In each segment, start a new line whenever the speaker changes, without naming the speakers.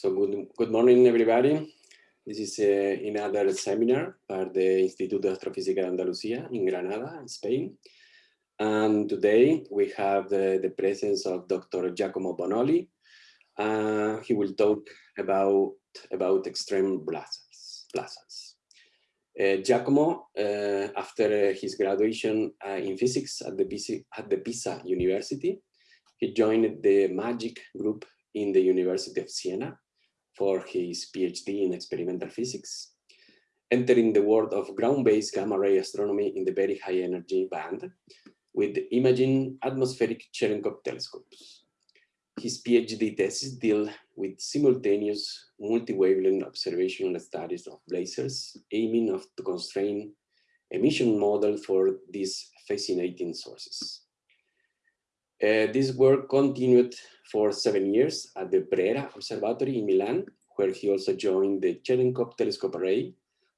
So good, good morning, everybody. This is uh, another seminar by the Instituto de Astrofísica de Andalucía in Granada, Spain. And today we have the, the presence of Dr. Giacomo Bonnoli. Uh, he will talk about, about extreme blazars. Uh, Giacomo, uh, after his graduation uh, in physics at the, at the Pisa University, he joined the MAGIC group in the University of Siena for his PhD in experimental physics, entering the world of ground-based gamma-ray astronomy in the very high energy band with imaging atmospheric Cherenkov telescopes. His PhD thesis deal with simultaneous multi-wavelength observational studies of blazars, aiming of to constrain emission model for these fascinating sources. Uh, this work continued for seven years at the Brera Observatory in Milan, where he also joined the Cherenkov Telescope Array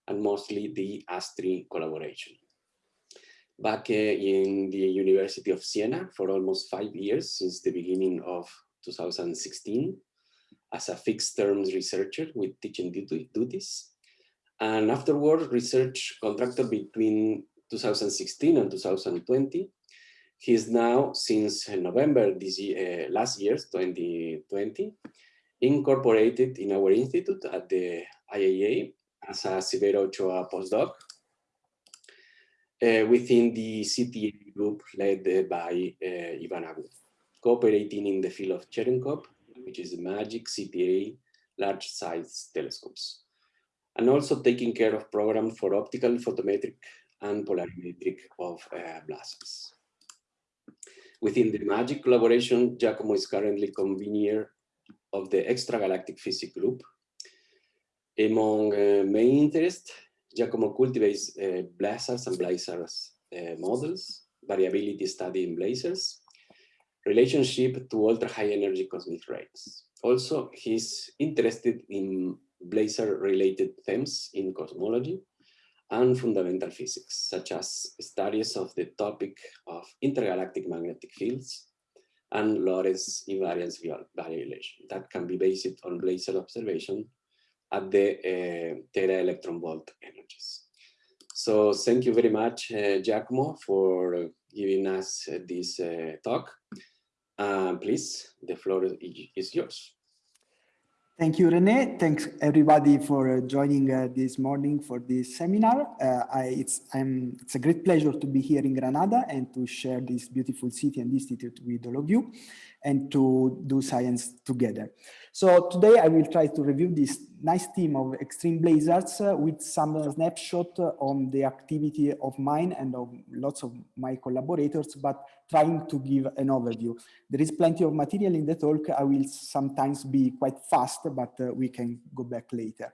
and mostly the ASTRI collaboration. Back uh, in the University of Siena for almost five years since the beginning of 2016 as a fixed terms researcher with teaching duties. And afterward, research contractor between 2016 and 2020 he is now, since November this year, uh, last year, 2020, incorporated in our institute at the IAA as a Severo Ochoa postdoc uh, within the CTA group led by uh, Ivan Agu, cooperating in the field of Cherenkov, which is MAGIC CTA large size telescopes, and also taking care of programs for optical photometric and polarimetric of uh, blazars. Within the MAGIC collaboration, Giacomo is currently convener of the Extragalactic Physics Group. Among uh, main interests, Giacomo cultivates uh, blazars and blazars uh, models, variability study in blazars, relationship to ultra-high energy cosmic rays. Also, he's interested in blazar-related themes in cosmology, and fundamental physics, such as studies of the topic of intergalactic magnetic fields and Lorentz invariance violation that can be based on blazar observation at the uh, tera electron volt energies. So thank you very much, uh, Giacomo, for giving us uh, this uh, talk. please, the floor is yours.
Thank you, Rene. Thanks everybody for uh, joining uh, this morning for this seminar. Uh, I, it's, it's, a great pleasure to be here in Granada and to share this beautiful city and institute with all of you and to do science together. So today I will try to review this nice team of extreme blazars uh, with some snapshot on the activity of mine and of lots of my collaborators, but trying to give an overview. There is plenty of material in the talk. I will sometimes be quite fast, but uh, we can go back later.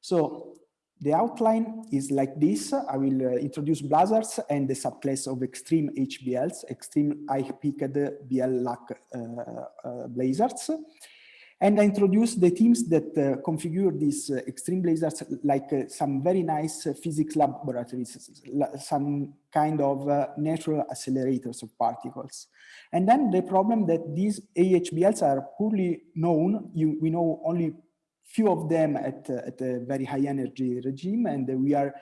So the outline is like this. I will uh, introduce blazars and the subclass of extreme HBLs, extreme high-peaked BL-lac uh, uh, blazars. And I introduce the teams that uh, configure these uh, extreme blazars like some very nice physics laboratories, some kind of natural accelerators of particles. And then the problem that these EHBLs are poorly known, you, we know only few of them at, uh, at a very high energy regime and we are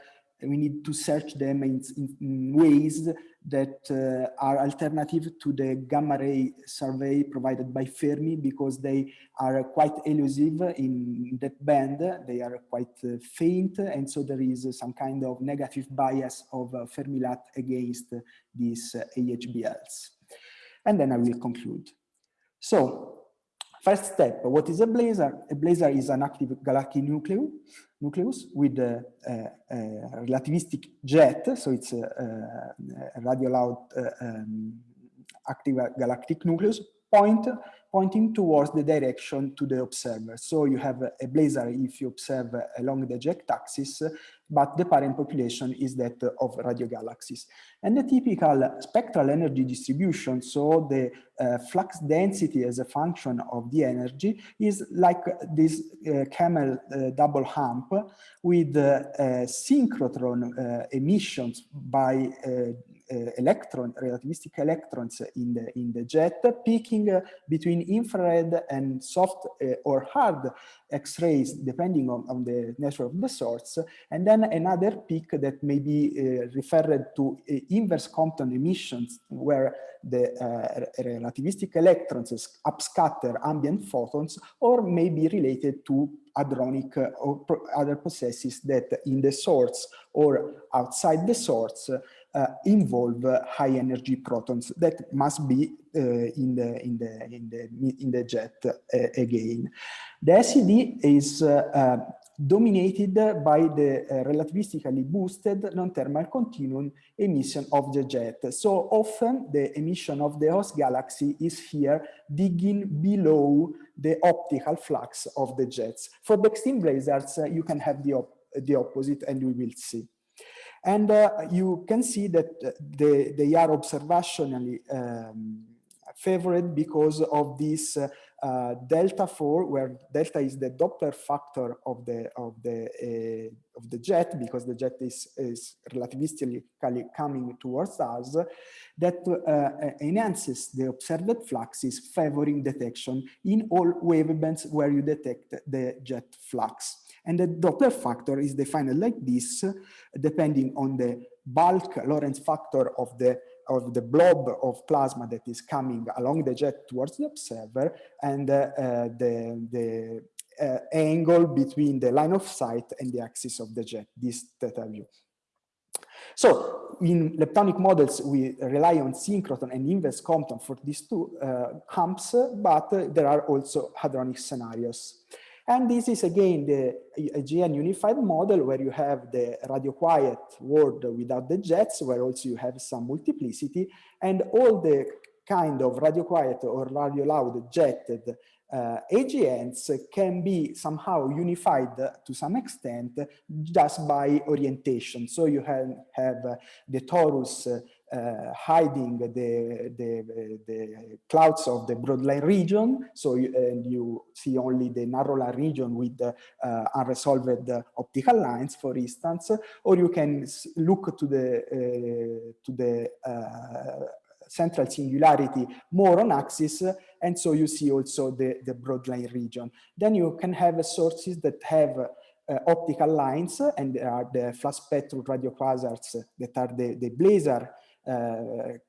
we need to search them in, in ways that uh, are alternative to the gamma ray survey provided by Fermi because they are quite elusive in that band, they are quite uh, faint and so there is some kind of negative bias of uh, Fermi-LAT against these uh, EHBLs. And then I will conclude. So First step, what is a blazar? A blazar is an active galactic nucleus, nucleus with a, a, a relativistic jet, so it's a, a radio loud uh, um, active galactic nucleus point pointing towards the direction to the observer. So you have a blazar if you observe along the jet axis, but the parent population is that of radio galaxies. And the typical spectral energy distribution, so the uh, flux density as a function of the energy is like this uh, camel uh, double hump with uh, synchrotron uh, emissions by uh, uh, electron, relativistic electrons in the, in the jet, peaking uh, between infrared and soft uh, or hard X-rays, depending on, on the nature of the source, and then another peak that may be uh, referred to uh, inverse Compton emissions, where the uh, relativistic electrons upscatter ambient photons, or may be related to hadronic or other processes that in the source or outside the source uh, involve high energy protons that must be uh, in the in the in the in the jet uh, again. The SED is dominated by the uh, relativistically boosted non-thermal continuum emission of the jet. So often the emission of the host galaxy is here digging below the optical flux of the jets. For the extreme blazars, uh, you can have the, op the opposite and we will see. And uh, you can see that uh, they, they are observationally um, favored because of this uh, uh, delta 4 where delta is the doppler factor of the of the uh, of the jet because the jet is is relativistically coming towards us that uh, enhances the observed fluxes favoring detection in all wavebands where you detect the jet flux and the doppler factor is defined like this depending on the bulk Lorentz factor of the of the blob of plasma that is coming along the jet towards the observer and uh, uh, the, the uh, angle between the line of sight and the axis of the jet, this theta view. So in leptonic models, we rely on synchrotron and inverse Compton for these two uh, humps, but there are also hadronic scenarios. And this is again the AGN unified model where you have the radio quiet world without the jets, where also you have some multiplicity and all the kind of radio quiet or radio loud jetted uh, AGNs can be somehow unified to some extent just by orientation. So you have, have uh, the torus uh, hiding the, the, the, clouds of the broadline region. So you, and you see only the narrow region with uh, unresolved optical lines, for instance, or you can look to the, uh, to the uh, central singularity more on axis and so you see also the, the broadline region. Then you can have sources that have uh, optical lines and there are the flat spectrum radio quasars that are the, the blazar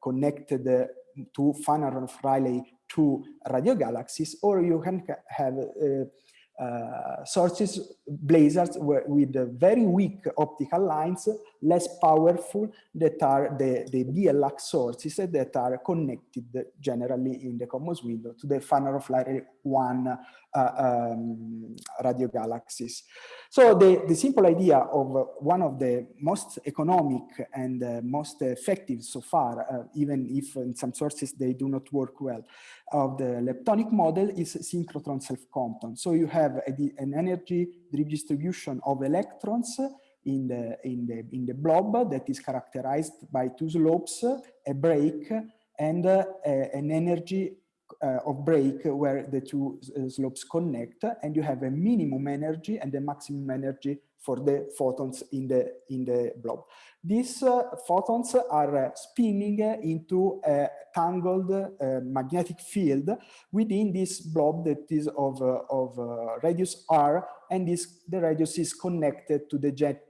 connected to Fanaroff-Riley to radio galaxies, or you can have uh, uh, sources, blazars with very weak optical lines, less powerful, that are the, the BL Lacs sources that are connected generally in the COMOS window to the Fanaroff 1 uh, um, radio galaxies. So the, the simple idea of one of the most economic and uh, most effective so far, uh, even if in some sources they do not work well, of the leptonic model is synchrotron self-Compton. So you have a, an energy distribution of electrons in the, in, the, in the blob that is characterized by two slopes, a break, and uh, an energy uh, of break where the two uh, slopes connect and you have a minimum energy and a maximum energy for the photons in the in the blob. These uh, photons are uh, spinning into a tangled uh, magnetic field within this blob that is of, uh, of radius r and this the radius is connected to the jet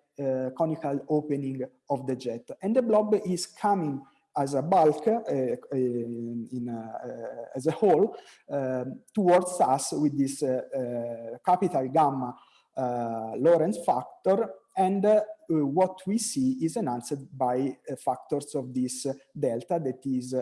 conical opening of the jet. And the blob is coming as a bulk, uh, uh, in a, uh, as a whole, um, towards us with this capital gamma Lorentz factor. And uh, what we see is enhanced by uh, factors of this uh, delta that is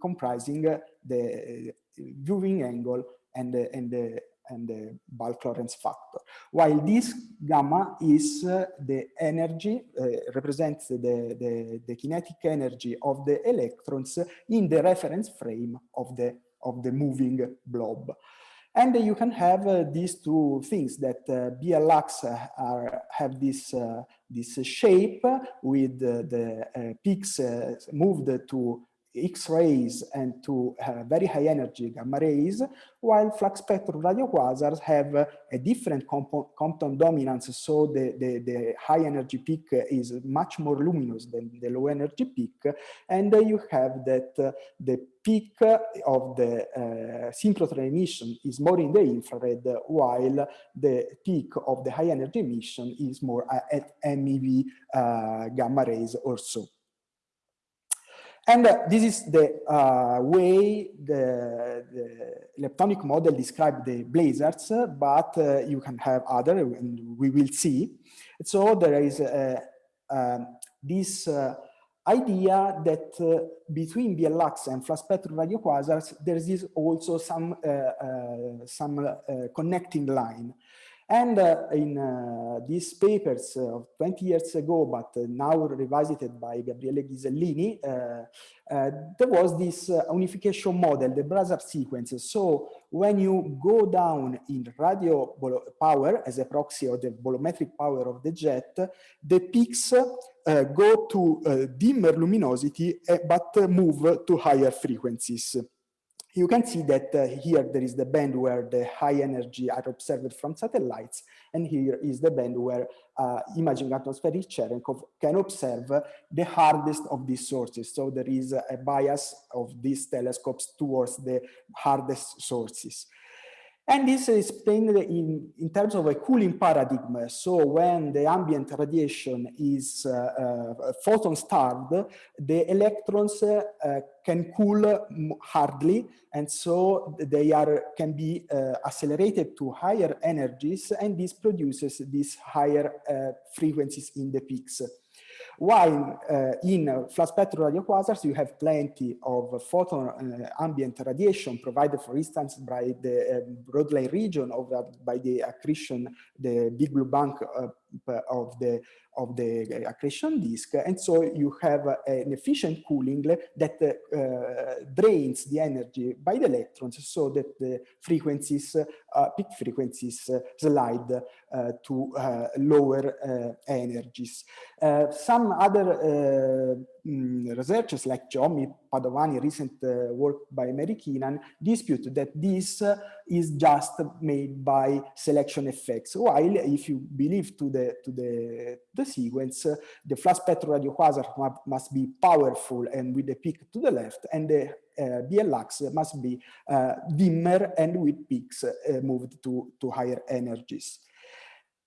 comprising the viewing angle and, and the and the bulk Lorentz factor. While this gamma is uh, the energy, uh, represents the, the, the, kinetic energy of the electrons in the reference frame of the, of the moving blob. And you can have uh, these two things that uh, BL Lacs are, have this, uh, this shape with the peaks moved to X-rays and to uh, very high energy gamma rays, while flux spectrum radio quasars have uh, a different Compton dominance, so the, the, the, high energy peak is much more luminous than the low energy peak, and uh, you have that uh, the peak of the uh, synchrotron emission is more in the infrared, while the peak of the high energy emission is more at MeV gamma rays or so. And uh, this is the uh, way the, the, leptonic model describes the blazars, but uh, you can have other, and we will see. So there is um, this uh, idea that uh, between BL Lacs and flat spectrum radio quasars, there is also some, uh, some connecting line. And uh, in uh, these papers uh, of 20 years ago, but now revisited by Gabriele Ghisellini, there was this unification model, the Blazar sequence. So when you go down in radio power as a proxy of the bolometric power of the jet, the peaks uh, go to uh, dimmer luminosity, uh, but move to higher frequencies you can see that uh, here there is the band where the high energy are observed from satellites, and here is the band where uh, imaging atmospheric Cherenkov can observe the hardest of these sources. So there is a bias of these telescopes towards the hardest sources. And this is explained in, in terms of a cooling paradigm. So when the ambient radiation is uh, uh, photon starved, the electrons uh, can cool hardly. And so they are can be uh, accelerated to higher energies. And this produces these higher uh, frequencies in the peaks. While uh, in flat spectrum radio quasars, you have plenty of photon uh, ambient radiation provided, for instance, by the uh, broad region of by the accretion, the big blue bump uh, of the of the accretion disk. And so you have an efficient cooling that uh, drains the energy by the electrons so that the frequencies uh, peak frequencies uh, slide uh, to uh, lower uh, energies. Some other mm, researchers like Giommi Padovani recent work by Mary Keenan dispute that this is just made by selection effects while if you believe to the to the the, sequence, the flat spectrum radio quasar must be powerful and with the peak to the left, and the uh, BL Lacs must be uh, dimmer and with peaks uh, moved to, to higher energies.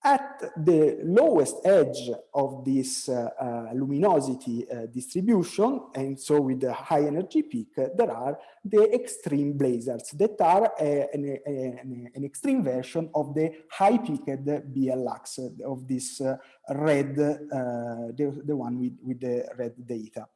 At the lowest edge of this uh, uh, luminosity uh, distribution, and so with the high energy peak, there are the extreme blazars that are a, an, a, an, extreme version of the high peaked BL Lacs of this uh, red, uh, the, the one with, with the red data.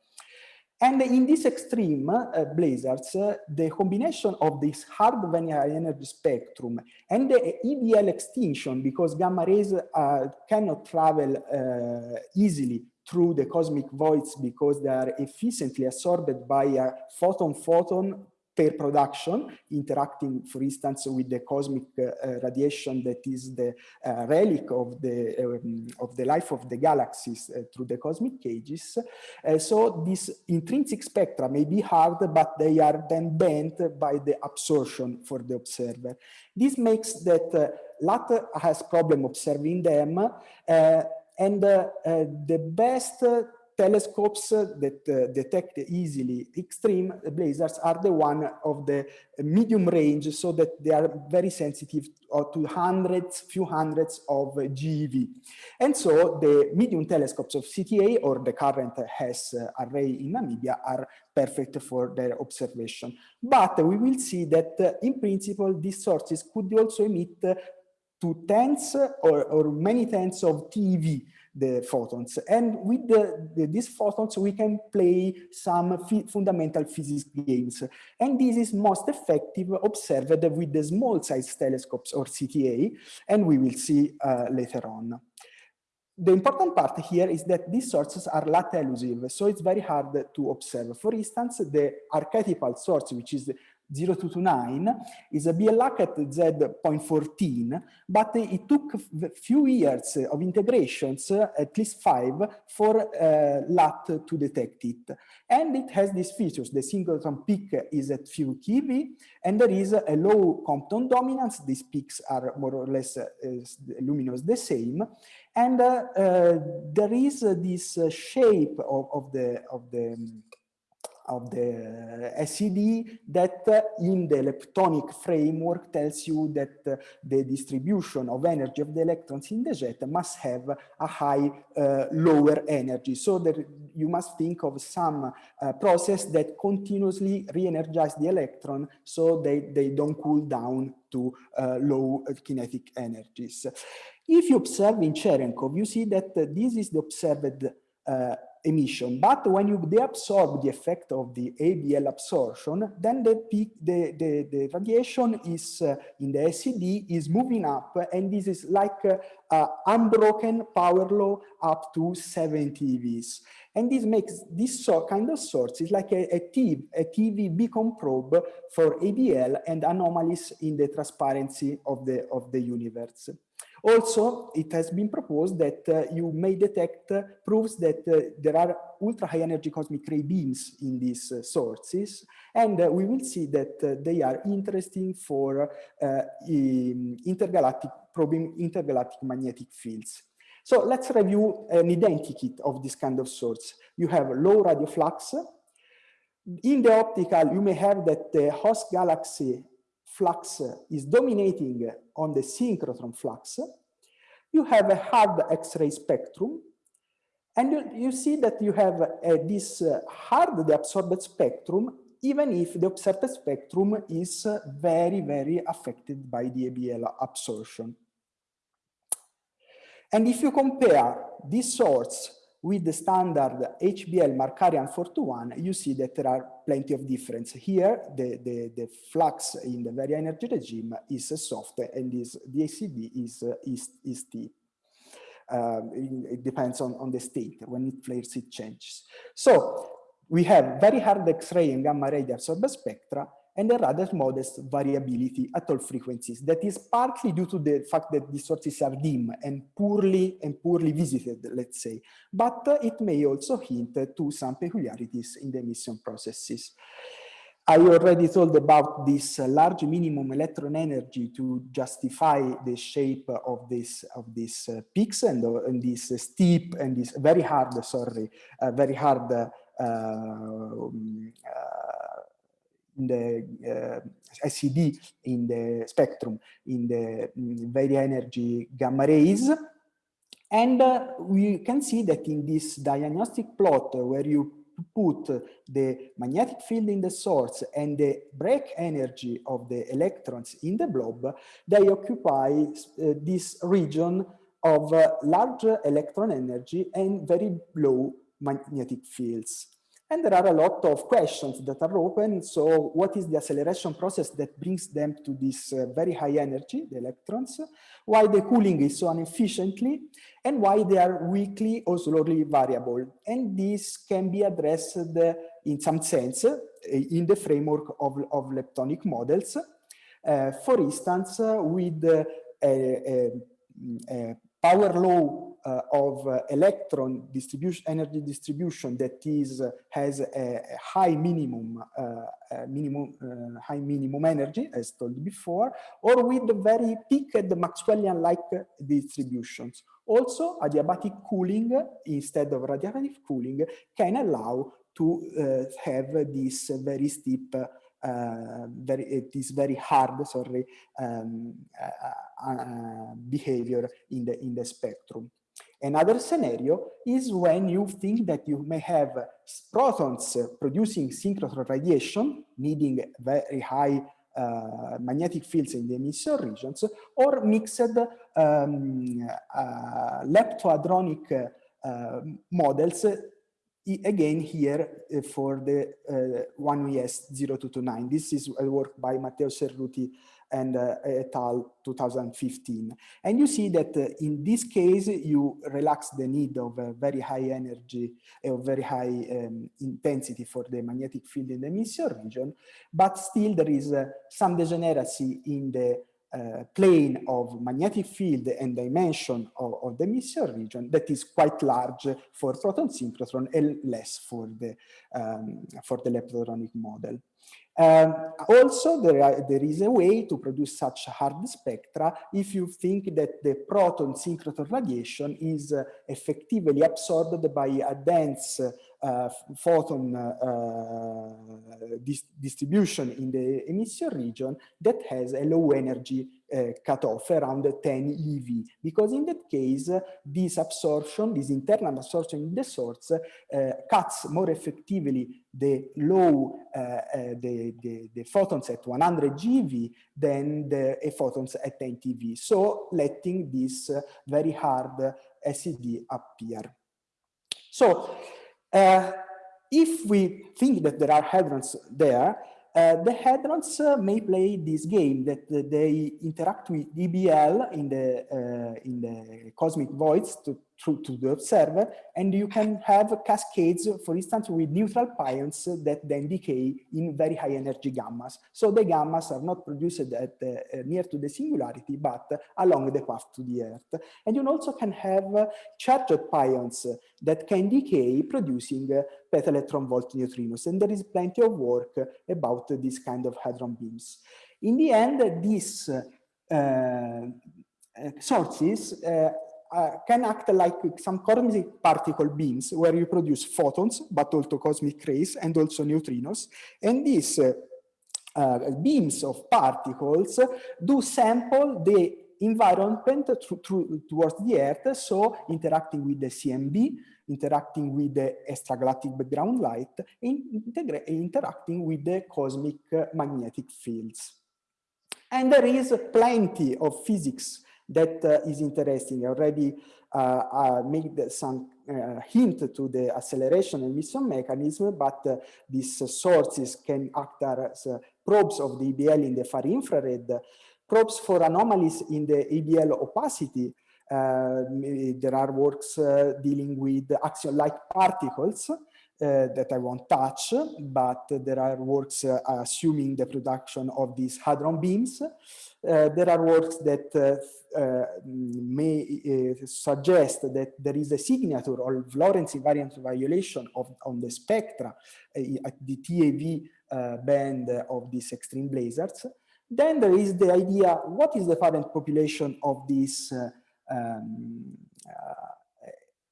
And in this extreme uh, blazars, uh, the combination of this hard vanilla energy spectrum and the EBL extinction, because gamma rays uh, cannot travel uh, easily through the cosmic voids because they are efficiently absorbed by a photon-photon production, interacting, for instance, with the cosmic uh, radiation that is the uh, relic of the um, of the life of the galaxies uh, through the cosmic cages. Uh, so this intrinsic spectra may be hard, but they are then bent by the absorption for the observer. This makes that uh, LAT has problem observing them, uh, and the best telescopes that uh, detect easily extreme blazars are the one of the medium range so that they are very sensitive to hundreds, few hundreds of GeV. And so the medium telescopes of CTA or the current HESS array in Namibia are perfect for their observation. But we will see that uh, in principle, these sources could also emit to tens or, or many tens of TeV the photons. And with the, the, these photons, we can play some fundamental physics games. And this is most effective observed with the small size telescopes or CTA, and we will see uh, later on. The important part here is that these sources are LAT elusive, so it's very hard to observe. For instance, the archetypal source, which is 0229 is a BL Lac at Z.14, but it took a few years of integrations, at least five, for uh, LAT to detect it. And it has these features. The synchrotron peak is at few keV, and there is a low Compton dominance. These peaks are more or less uh, luminous the same. And uh, uh, there is this shape of, of the, of the of the SED that uh, in the leptonic framework tells you that uh, the distribution of energy of the electrons in the jet must have a high uh, lower energy. So that you must think of some process that continuously re-energize the electron so they, they don't cool down to low kinetic energies. If you observe in Cherenkov, you see that this is the observed emission. But when you deabsorb the effect of the EBL absorption, then the peak, the, the, the radiation is uh, in the SED is moving up, and this is like uh, uh, unbroken power law up to 70 EVs. And this makes this so kind of source is like a, a, TeV, a TeV beacon probe for EBL and anomalies in the transparency of the, of the universe. Also, it has been proposed that uh, you may detect uh, proofs that uh, there are ultra high energy cosmic ray beams in these uh, sources, and uh, we will see that uh, they are interesting for intergalactic probing intergalactic magnetic fields. So let's review an identikit of this kind of source. You have low radio flux. In the optical, you may have that the host galaxy flux is dominating on the synchrotron flux, you have a hard X-ray spectrum, and you, you, see that you have uh, this uh, hard absorbed spectrum, even if the observed spectrum is uh, very, very affected by the EBL absorption. And if you compare this source with the standard HBL Markarian 421, you see that there are plenty of difference. Here, the, the, the flux in the very energy regime is soft and is, the ACD is, is, is steep. Um, it depends on, on the state. When it flares, it changes. So we have very hard X-ray and gamma ray absorbed spectra, and a rather modest variability at all frequencies. That is partly due to the fact that these sources are dim and poorly and poorly visited, let's say, but uh, it may also hint to some peculiarities in the emission processes. I already told about this uh, large minimum electron energy to justify the shape of this of these uh, peaks and, uh, and this steep and this very hard, sorry, uh, very hard uh, um, in the uh, in the spectrum in the um, very energy gamma rays. And uh, we can see that in this diagnostic plot where you put the magnetic field in the source and the break energy of the electrons in the blob, they occupy uh, this region of uh, large electron energy and very low magnetic fields. And there are a lot of questions that are open. So what is the acceleration process that brings them to this uh, very high energy, the electrons? Why the cooling is so inefficiently? And why they are weakly or slowly variable? And this can be addressed in some sense uh, in the framework of, of leptonic models. Uh, for instance, uh, with uh, a, a, a power law of uh, electron distribution, energy distribution that is uh, has a, high minimum, minimum high minimum energy, as told before, or with the very peaked Maxwellian-like distributions. Also, adiabatic cooling instead of radiative cooling can allow to have this very steep uh, very, it is very hard, sorry, um, uh, uh, behavior in the in the spectrum. Another scenario is when you think that you may have protons producing synchrotron radiation, needing very high uh, magnetic fields in the emission regions, or mixed um, uh, leptohadronic uh, models again here uh, for the uh, 1ES0229. This is a work by Matteo Cerruti and uh, et al 2015. And you see that uh, in this case, you relax the need of a very high energy, a very high um, intensity for the magnetic field in the emission region, but still there is uh, some degeneracy in the uh, plane of magnetic field and dimension of, of, the emission region that is quite large for proton synchrotron and less for the um, for the leptohadronic model. Um, also, there, are, there is a way to produce such hard spectra if you think that the proton synchrotron radiation is uh, effectively absorbed by a dense photon uh, dis distribution in the emission region that has a low energy uh, cutoff around 10 eV because in that case this absorption this internal absorption in the source uh, cuts more effectively the low uh, uh, the, the, the photons at 100 GeV than the photons at 10 TeV so letting this very hard SED appear. So uh, if we think that there are hadrons there, uh, the hadrons uh, may play this game that uh, they interact with EBL in the uh, in the cosmic voids to through to the observer, and you can have cascades, for instance, with neutral pions that then decay in very high energy gammas. So the gammas are not produced at uh, near to the singularity, but along the path to the Earth. And you also can have charged pions that can decay, producing peta electron volt neutrinos. And there is plenty of work about this kind of hadron beams. In the end, these uh, sources uh, uh, can act like some cosmic particle beams where you produce photons, but also cosmic rays and also neutrinos. And these uh, uh, beams of particles do sample the environment towards the Earth, so interacting with the CMB, interacting with the extragalactic background light, and interacting with the cosmic magnetic fields. And there is plenty of physics that uh, is interesting. I already uh, uh, made some hint to the acceleration emission mechanism, but these sources can act as probes of the EBL in the far infrared, probes for anomalies in the EBL opacity, uh, there are works uh, dealing with axion-like particles uh, that I won't touch, but there are works assuming the production of these hadron beams. Uh, there are works that uh, uh, may suggest that there is a signature or Lorentz invariant violation of on the spectra at the TeV band of these extreme blazars. Then there is the idea, what is the current population of these um,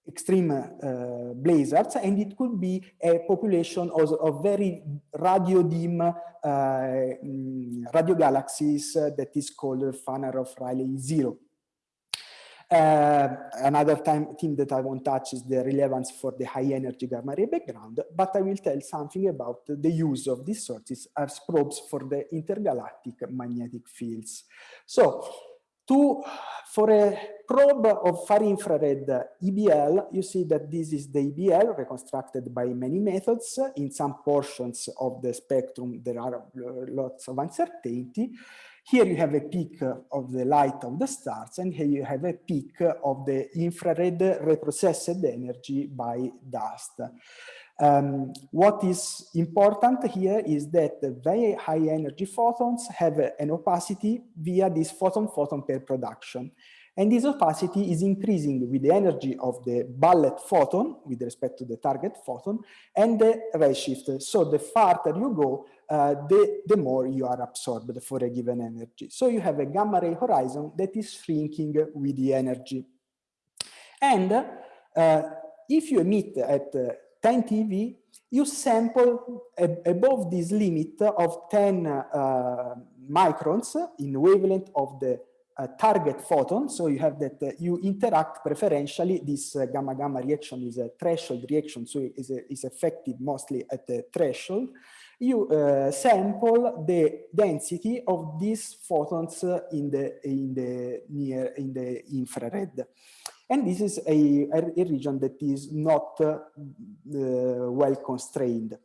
extreme uh, blazars, and it could be a population of, of very radio dim uh, mm, radio galaxies uh, that is called Fanaroff-Riley zero. Uh, another time theme that I won't touch is the relevance for the high energy gamma ray background, but I will tell something about the use of these sources as probes for the intergalactic magnetic fields. So to, for a probe of far infrared EBL, you see that this is the EBL reconstructed by many methods. In some portions of the spectrum, there are lots of uncertainty. Here you have a peak of the light of the stars, and here you have a peak of the infrared reprocessed energy by dust. Um, what is important here is that the very high energy photons have an opacity via this photon-photon pair production. And this opacity is increasing with the energy of the bullet photon with respect to the target photon and the redshift. So the farther you go, uh, the, the more you are absorbed for a given energy. So you have a gamma ray horizon that is shrinking with the energy. And uh, if you emit at uh, 10 TeV, you sample above this limit of 10 uh, microns in wavelength of the uh, target photon. So you have that uh, you interact preferentially. This uh, gamma gamma reaction is a threshold reaction, so it is, a, is effective mostly at the threshold. You uh, sample the density of these photons in the in the near in the infrared. And this is a, a, region that is not uh, well constrained.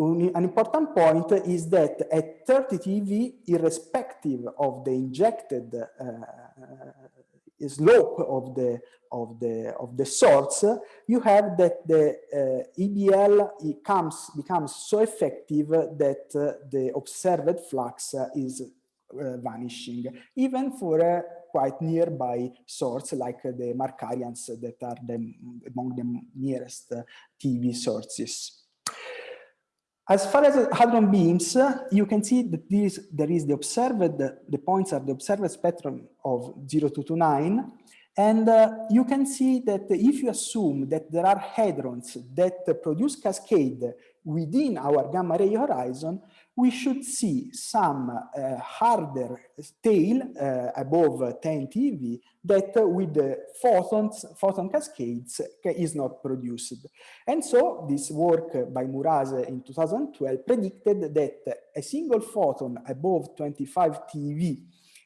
An important point is that at 30 TeV, irrespective of the injected uh, slope of the of the of the source, you have that the uh, EBL comes becomes so effective that uh, the observed flux is uh, vanishing, even for a quite nearby source like the Markarians that are the, among the nearest TeV sources. As far as hadron beams, you can see that there is the observed, the points are the observed spectrum of 0229, and uh, you can see that if you assume that there are hadrons that produce cascade within our gamma ray horizon, we should see some uh, harder tail uh, above 10 TeV that with the photons, photon cascades is not produced. And so this work by Murase in 2012 predicted that a single photon above 25 TeV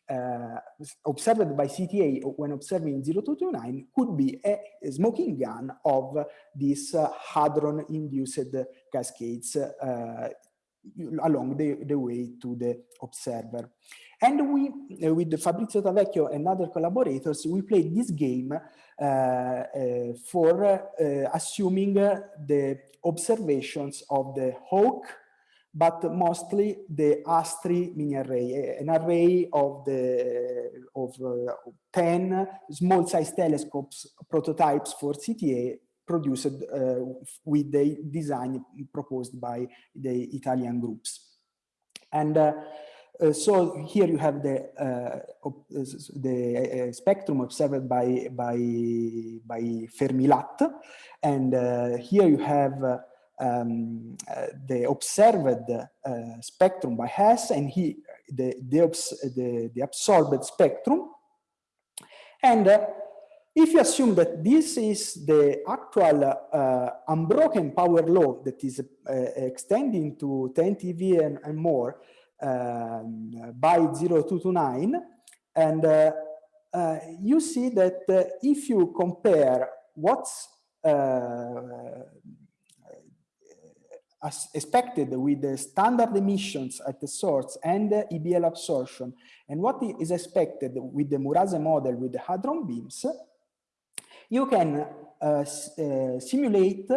uh, observed by CTA when observing 0229 could be a, smoking gun of these uh, hadron-induced cascades uh, along the, the way to the observer. And we, uh, with Fabrizio Tavecchio and other collaborators, we played this game uh, uh, for uh, assuming the observations of the HAWC, but mostly the ASTRI mini array, an array of the of uh, 10 small size telescopes prototypes for CTA produced uh, with the design proposed by the Italian groups. And uh, uh, so here you have the uh, the uh, spectrum observed by by by Fermi-Lat, and uh, here you have um, the observed spectrum by Hess, and he the the, the, the absorbed spectrum, and if you assume that this is the actual uh, unbroken power law that is uh, extending to 10 TeV and, and more um, by 0229, and uh, uh, you see that uh, if you compare what's uh, expected with the standard emissions at the source and the EBL absorption, and what is expected with the Murase model with the hadron beams, you can uh, uh, simulate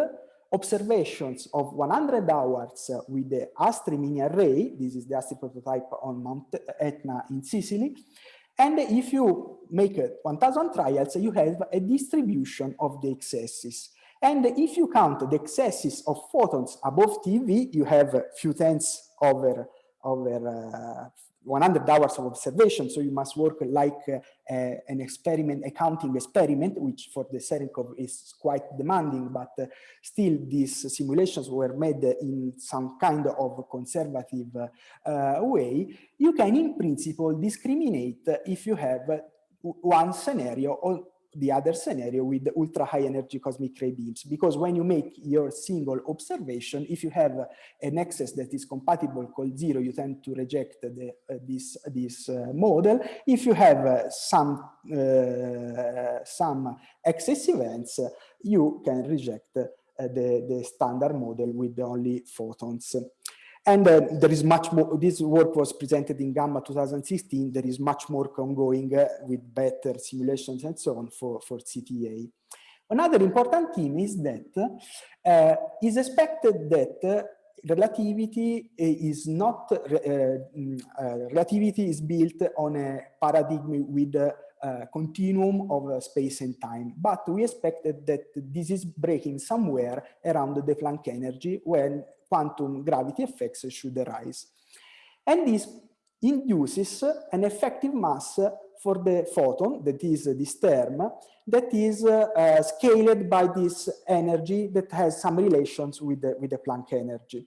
observations of 100 hours with the ASTRI mini array. This is the ASTRI prototype on Mount Etna in Sicily. And if you make 1000 trials, you have a distribution of the excesses. And if you count the excesses of photons above TeV, you have a few tenths over, over uh, 100 hours of observation. So you must work like uh, an experiment, accounting experiment, which for the Cherenkov is quite demanding, but uh, still these simulations were made in some kind of conservative uh, way. You can in principle discriminate if you have one scenario or the other scenario with ultra high energy cosmic ray beams. Because when you make your single observation if you have an excess that is compatible called zero you tend to reject the, uh, this this uh, model. If you have uh, some uh, some excess events you can reject uh, the the standard model with only photons and uh, there is much more, this work was presented in Gamma 2016, there is much more ongoing uh, with better simulations and so on for, for CTA. Another important theme is that uh, is expected that uh, relativity is not, uh, mm, uh, relativity is built on a paradigm with uh, continuum of uh, space and time. But we expected that this is breaking somewhere around the Planck energy when quantum gravity effects should arise. And this induces an effective mass for the photon, that is this term, that is uh, scaled by this energy that has some relations with the, with the Planck energy.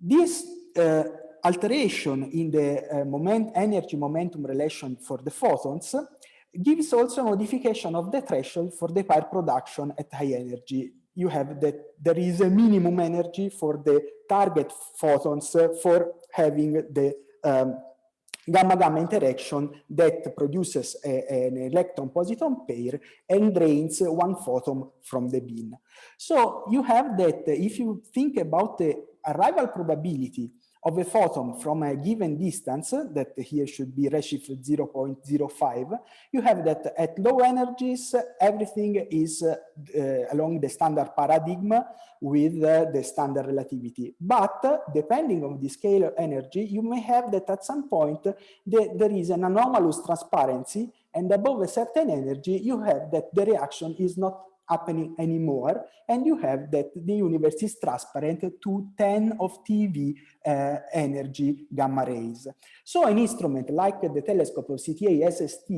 This uh, alteration in the uh, moment, energy momentum relation for the photons gives also a modification of the threshold for the pair production at high energy. You have that there is a minimum energy for the target photons for having the um, gamma-gamma interaction that produces a, an electron-positron pair and drains one photon from the beam. So you have that if you think about the arrival probability of a photon from a given distance, that here should be redshift 0.05, you have that at low energies, everything is uh, along the standard paradigm with uh, the standard relativity. But uh, depending on the scale of energy, you may have that at some point the, there is an anomalous transparency and above a certain energy, you have that the reaction is not happening anymore and you have that the universe is transparent to 10 of TeV uh, energy gamma rays. So an instrument like the telescope of CTA SST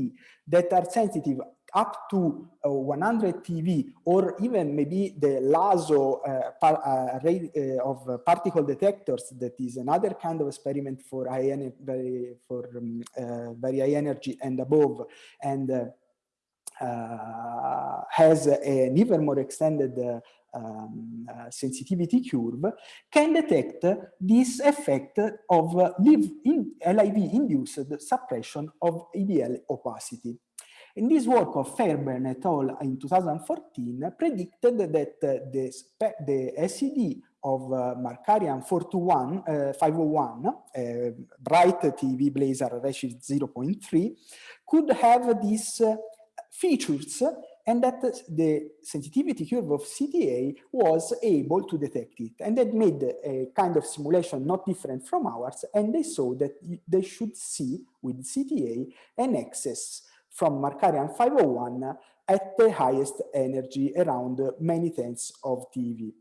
that are sensitive up to uh, 100 TeV or even maybe the LHAASO uh, par, uh, ray, uh, of particle detectors that is another kind of experiment for high for um, very high energy and above and uh, has an even more extended uh, um, uh, sensitivity curve can detect this effect of live in LIV-induced suppression of EBL opacity. In this work of Fairbairn et al. in 2014 predicted that the, the SED of uh, Markarian 421, uh, 501, uh, bright TeV Blazar redshift 0.3, could have this features and that the sensitivity curve of CTA was able to detect it. And that made a kind of simulation not different from ours, and they saw that they should see with CTA an excess from Markarian 501 at the highest energy around many tenths of TeV.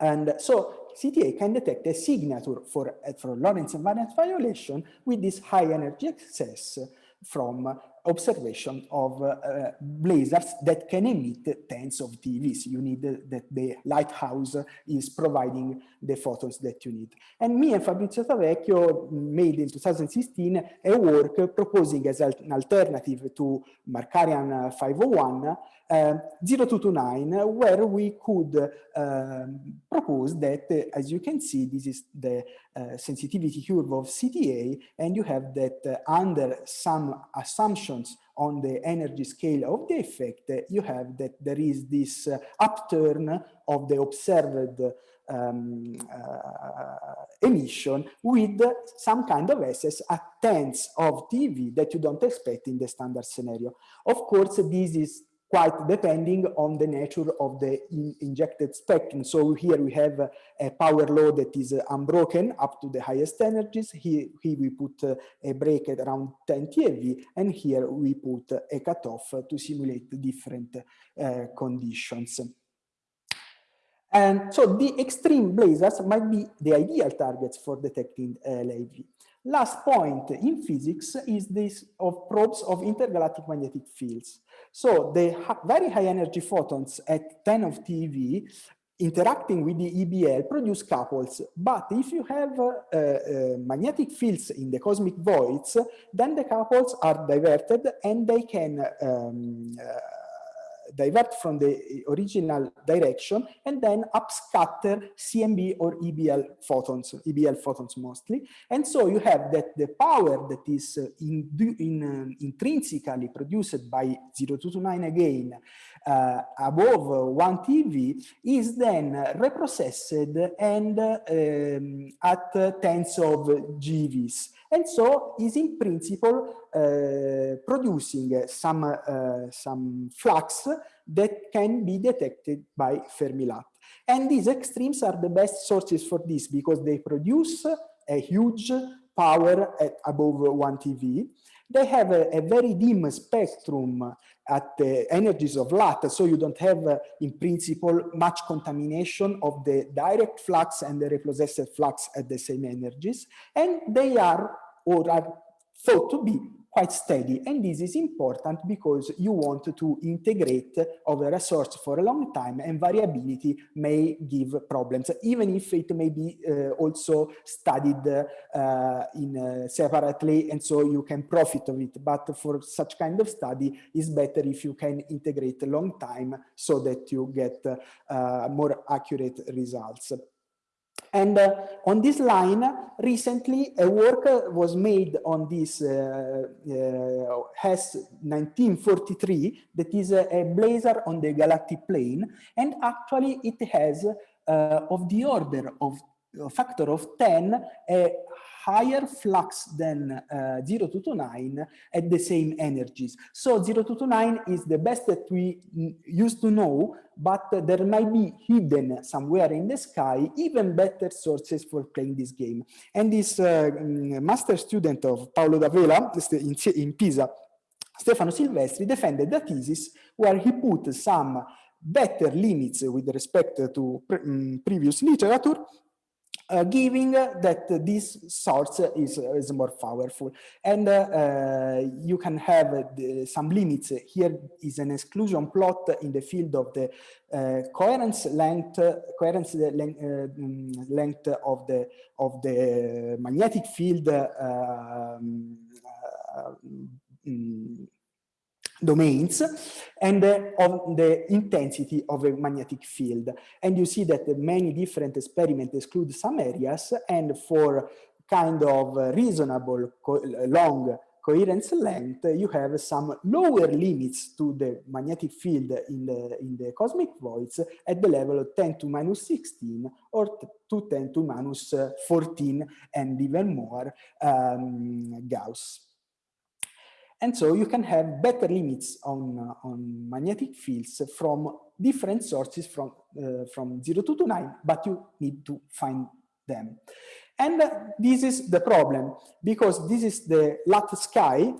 And so CTA can detect a signature for, for Lorentz invariant violation with this high energy excess from observation of uh, blazars that can emit tens of TeVs. You need uh, that the lighthouse is providing the photons that you need. And me and Fabrizio Tavecchio made in 2016 a work proposing as an alternative to Markarian 501 uh, 0229 where we could uh, propose that, uh, as you can see, this is the uh, sensitivity curve of CTA, and you have that uh, under some assumptions on the energy scale of the effect, uh, you have that there is this upturn of the observed um, emission with some kind of excess at tenths of TeV that you don't expect in the standard scenario. Of course, this is quite depending on the nature of the in injected spectrum. So here we have a, power law that is unbroken up to the highest energies. Here, here we put a break at around 10 TeV, and here we put a cutoff to simulate different uh, conditions. And so the extreme blazars might be the ideal targets for detecting uh, LIV. Last point in physics is this of probes of intergalactic magnetic fields. So the very high energy photons at 10 of TeV interacting with the EBL produce couples. But if you have uh, uh, magnetic fields in the cosmic voids, then the couples are diverted and they can um, uh, divert from the original direction and then upscatter CMB or EBL photons, EBL photons mostly. And so you have that the power that is uh, in, in, uh, intrinsically produced by 0229 again uh, above 1 TeV is then reprocessed and um, at tens of GeVs and so is in principle uh, producing some, uh, some flux that can be detected by Fermi-LAT. And these extremes are the best sources for this because they produce a huge power at above 1 TeV. They have a, a very dim spectrum at the energies of LAT, so you don't have, uh, in principle, much contamination of the direct flux and the reprocessed flux at the same energies, and they are or are thought to be quite steady. And this is important because you want to integrate over a source for a long time and variability may give problems, even if it may be uh, also studied uh, in uh, separately and so you can profit of it. But for such kind of study, it's better if you can integrate a long time so that you get uh, more accurate results. And uh, on this line, recently a work was made on this uh, uh, HESS 1943 that is a, a, blazar on the galactic plane. And actually it has uh, of the order of factor of 10 a higher flux than uh, 0229 at the same energies. So 0229 is the best that we used to know, but uh, there might be hidden somewhere in the sky even better sources for playing this game. And this uh, mm, master student of Paolo Da Vela in, in Pisa, Stefano Silvestri, defended the thesis where he put some better limits with respect to pre um, previous literature uh, giving that this source is, is more powerful. And uh, uh, you can have the, some limits. Here is an exclusion plot in the field of the uh, coherence length, coherence length, length of the of the magnetic field um, um, domains and uh, of the intensity of a magnetic field. And you see that many different experiments exclude some areas and for kind of reasonable co long coherence length, you have some lower limits to the magnetic field in the, in the cosmic voids at the level of 10 to minus 16 or to 10 to minus 14 and even more um, Gauss. And so you can have better limits on, uh, on magnetic fields from different sources from, uh, from 0229, but you need to find them. And uh, this is the problem, because this is the LAT sky,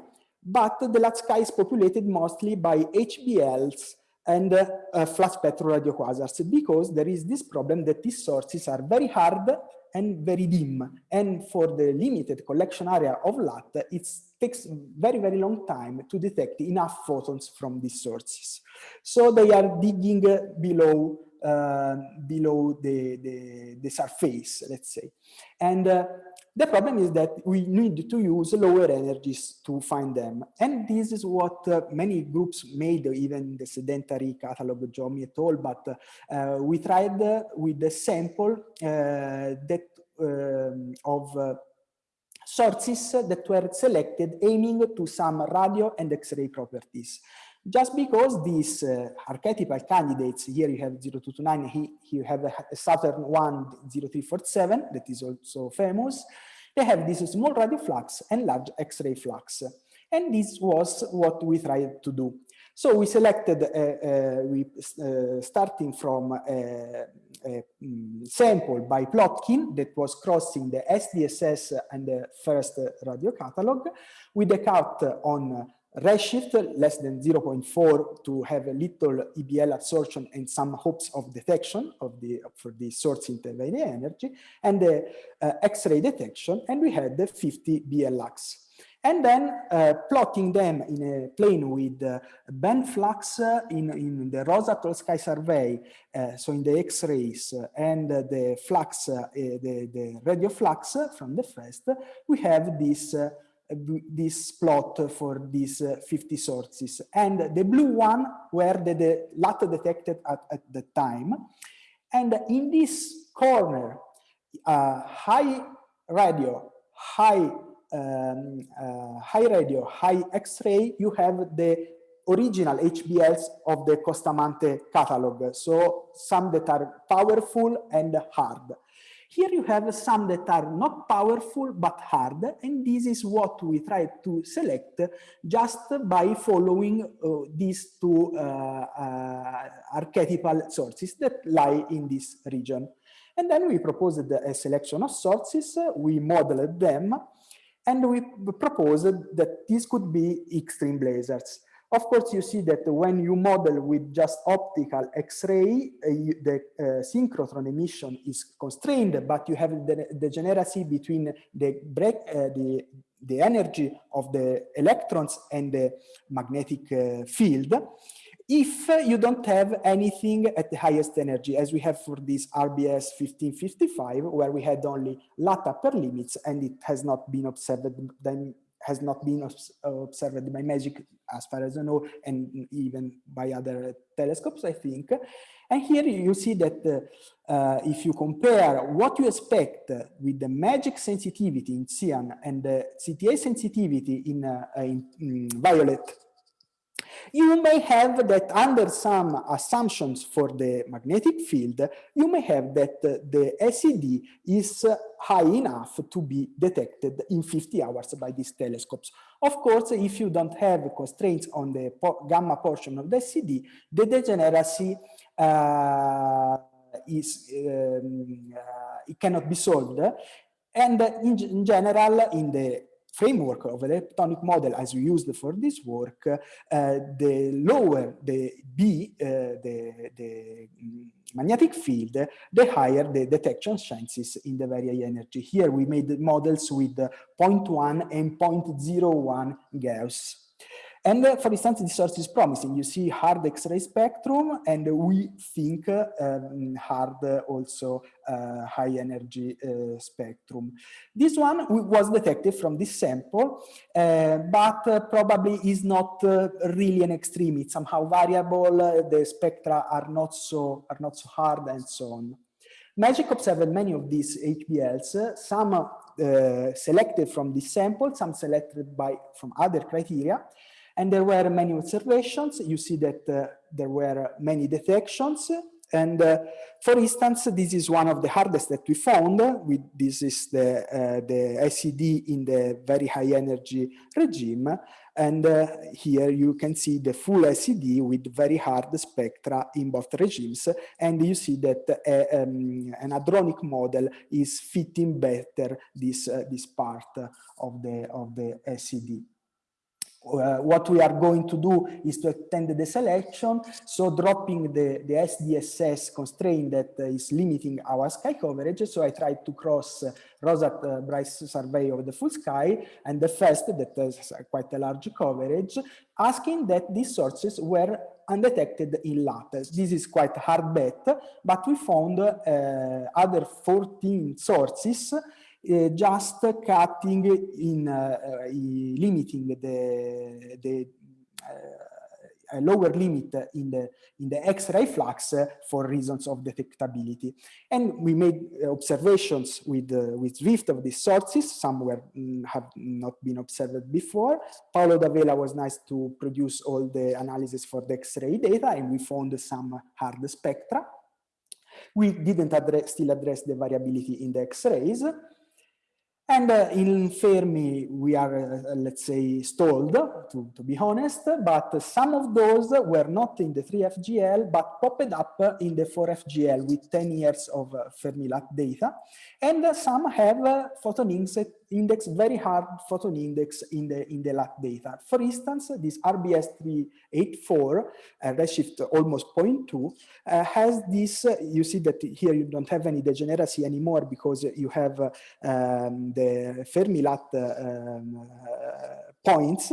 but the LAT sky is populated mostly by HBLs and uh, uh, flat spectral radioquasars, because there is this problem that these sources are very hard and very dim. And for the limited collection area of LAT, it takes very, very long time to detect enough photons from these sources. So they are digging below uh, below the, the, the, surface, let's say. And uh, the problem is that we need to use lower energies to find them. And this is what uh, many groups made, even the sedentary catalog, of Giommi et al. But uh, we tried uh, with the sample uh, that um, of uh, sources that were selected aiming to some radio and X-ray properties. Just because these uh, archetypal candidates, here you have 0229, here you have a Saturn 1 0347 that is also famous, they have this small radio flux and large X-ray flux. And this was what we tried to do. So we selected, uh, uh, we, uh, starting from a, a um, sample by Plotkin that was crossing the SDSS and the first radio catalog with a cut on redshift less than 0.4 to have a little EBL absorption and some hopes of detection of the for the source intervening energy and the uh, X-ray detection and we had the 50 BL Lacs. And then uh, plotting them in a plane with uh, band flux uh, in, in the Rosa Sky survey, uh, so in the X-rays uh, and the flux, the, the radio flux from the first, we have this this plot for these uh, 50 sources. And the blue one were the, the LAT detected at, at the time. And in this corner, uh, high radio, high, um, uh, high radio, high X-ray, you have the original HBLs of the Costamante catalog. So some that are powerful and hard. Here you have some that are not powerful but hard, and this is what we try to select just by following uh, these two uh, uh, archetypal sources that lie in this region. And then we proposed a selection of sources, we modeled them, and we proposed that these could be extreme blazars. Of course, you see that when you model with just optical X-ray, uh, the uh, synchrotron emission is constrained, but you have the degeneracy between the break, uh, the the energy of the electrons and the magnetic uh, field. If you don't have anything at the highest energy, as we have for this RBS 1555, where we had only LAT per limits and it has not been observed has not been observed by MAGIC as far as I know, and even by other telescopes, I think. And here you see that uh, if you compare what you expect with the MAGIC sensitivity in cyan and the CTA sensitivity in, uh, in, in violet you may have that under some assumptions for the magnetic field, you may have that the SED is high enough to be detected in 50 hours by these telescopes. Of course, if you don't have constraints on the gamma portion of the SED, the degeneracy uh, is um, uh, it cannot be solved. And in, in general, in the framework of the leptonic model as we used for this work, uh, the lower the B, uh, the, the magnetic field, the higher the detection chances in the very energy. Here we made models with 0.1 and 0.01 Gauss. And uh, for instance, this source is promising. You see hard X-ray spectrum, and we think um, hard also uh, high energy uh, spectrum. This one was detected from this sample, uh, but probably is not really an extreme. It's somehow variable. the spectra are not so are not so hard, and so on. Magic observed many of these HBLs, some uh, selected from this sample, some selected by from other criteria. And there were many observations. You see that uh, there were many detections. And uh, for instance, this is one of the hardest that we found. We, this is the, uh, the SED in the very high energy regime. And uh, here you can see the full SED with very hard spectra in both regimes. And you see that uh, um, an hadronic model is fitting better this, uh, this part of the, of the SED uh, what we are going to do is to extend the selection. So dropping the, the SDSS constraint that uh, is limiting our sky coverage. So I tried to cross uh, Rosat uh, Bright survey of the full sky and the first that has quite a large coverage, asking that these sources were undetected in lattice. This is quite hard bet, but we found uh, other 14 sources uh, just cutting in uh, limiting the, the a lower limit in the in the X-ray flux for reasons of detectability. And we made observations with uh, with Swift of these sources. Some were mm, have not been observed before. Paolo Da Vela was nice to produce all the analysis for the X-ray data, and we found some hard spectra. We didn't address, still address the variability in the X-rays. And uh, in Fermi, we are, uh, let's say, stalled, to, to be honest, but some of those were not in the 3FGL, but popped up in the 4FGL with 10 years of uh, Fermi-LAT data. And some have uh, photon index, very hard photon index in the, in the LAT data. For instance, this RBS384, uh, redshift almost 0.2, uh, has this, uh, you see that here you don't have any degeneracy anymore because you have um, the Fermi-LAT um, points